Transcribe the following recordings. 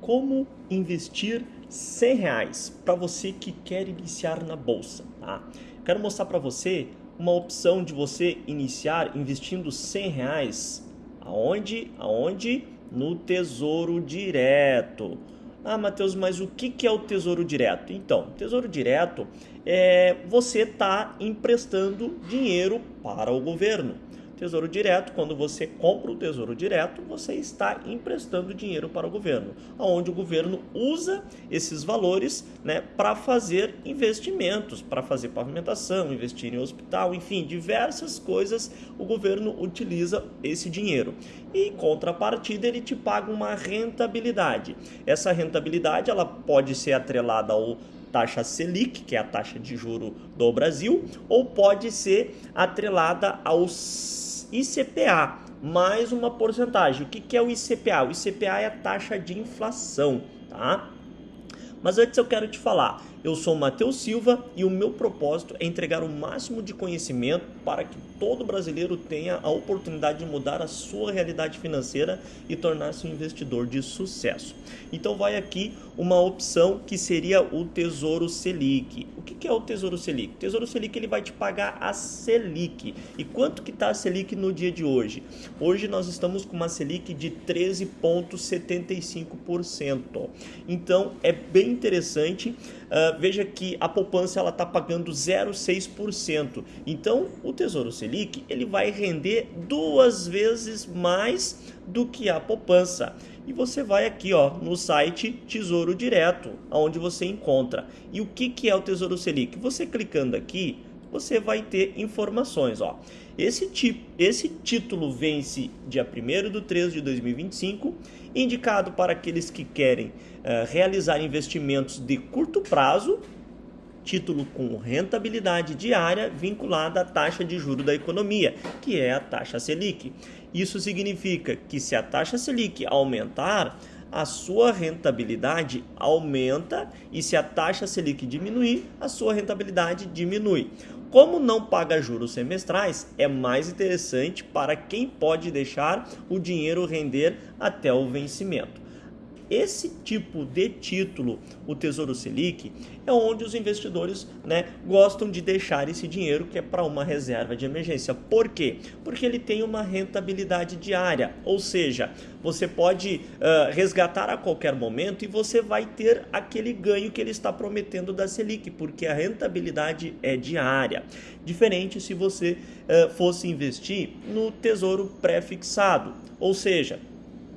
como investir 100 reais para você que quer iniciar na bolsa. Tá? Quero mostrar para você uma opção de você iniciar investindo 100 reais. Aonde? Aonde? No Tesouro Direto. Ah, Matheus, mas o que é o Tesouro Direto? Então, Tesouro Direto é você está emprestando dinheiro para o governo. Tesouro Direto, quando você compra o Tesouro Direto, você está emprestando dinheiro para o governo, onde o governo usa esses valores né, para fazer investimentos, para fazer pavimentação, investir em hospital, enfim, diversas coisas o governo utiliza esse dinheiro. E em contrapartida ele te paga uma rentabilidade. Essa rentabilidade ela pode ser atrelada ao taxa Selic, que é a taxa de juro do Brasil, ou pode ser atrelada aos ICPA, mais uma porcentagem. O que, que é o ICPA? O ICPA é a taxa de inflação, tá? Mas antes eu quero te falar, eu sou Matheus Silva e o meu propósito é entregar o máximo de conhecimento para que todo brasileiro tenha a oportunidade de mudar a sua realidade financeira e tornar-se um investidor de sucesso. Então vai aqui uma opção que seria o Tesouro Selic. O que é o Tesouro Selic? O Tesouro Selic ele vai te pagar a Selic. E quanto que está a Selic no dia de hoje? Hoje nós estamos com uma Selic de 13,75%. Então é bem interessante Uh, veja que a poupança ela está pagando 0,6%. Então, o Tesouro Selic ele vai render duas vezes mais do que a poupança. E você vai aqui ó, no site Tesouro Direto, onde você encontra. E o que, que é o Tesouro Selic? Você clicando aqui, você vai ter informações. Ó. Esse, tipo, esse título vence dia 1 de 3 de 2025, indicado para aqueles que querem uh, realizar investimentos de curto prazo, título com rentabilidade diária vinculada à taxa de juro da economia, que é a taxa Selic. Isso significa que se a taxa Selic aumentar, a sua rentabilidade aumenta e se a taxa Selic diminuir, a sua rentabilidade diminui. Como não paga juros semestrais, é mais interessante para quem pode deixar o dinheiro render até o vencimento. Esse tipo de título, o Tesouro Selic, é onde os investidores né, gostam de deixar esse dinheiro que é para uma reserva de emergência. Por quê? Porque ele tem uma rentabilidade diária, ou seja, você pode uh, resgatar a qualquer momento e você vai ter aquele ganho que ele está prometendo da Selic, porque a rentabilidade é diária. Diferente se você uh, fosse investir no Tesouro pré-fixado, ou seja,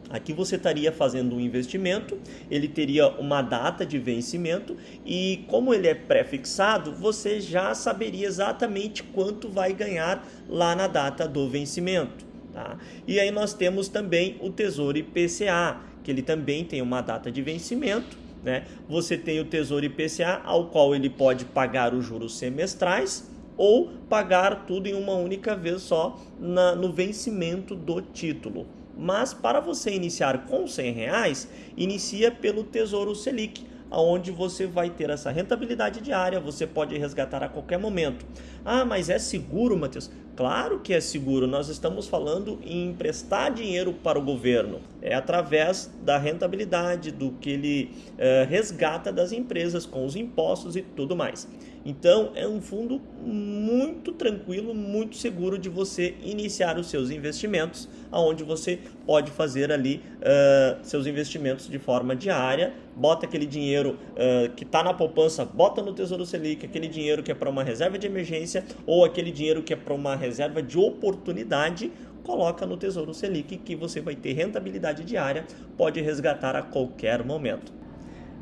Aqui você estaria fazendo um investimento, ele teria uma data de vencimento e como ele é pré-fixado, você já saberia exatamente quanto vai ganhar lá na data do vencimento. Tá? E aí nós temos também o Tesouro IPCA, que ele também tem uma data de vencimento. Né? Você tem o Tesouro IPCA, ao qual ele pode pagar os juros semestrais ou pagar tudo em uma única vez só na, no vencimento do título. Mas para você iniciar com 100 reais, inicia pelo Tesouro Selic, onde você vai ter essa rentabilidade diária, você pode resgatar a qualquer momento. Ah, mas é seguro, Matheus? Claro que é seguro, nós estamos falando em emprestar dinheiro para o governo. É através da rentabilidade, do que ele é, resgata das empresas com os impostos e tudo mais. Então é um fundo muito tranquilo, muito seguro de você iniciar os seus investimentos, aonde você pode fazer ali uh, seus investimentos de forma diária, bota aquele dinheiro uh, que está na poupança, bota no Tesouro Selic, aquele dinheiro que é para uma reserva de emergência ou aquele dinheiro que é para uma reserva de oportunidade, coloca no Tesouro Selic que você vai ter rentabilidade diária, pode resgatar a qualquer momento.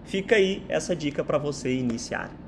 Fica aí essa dica para você iniciar.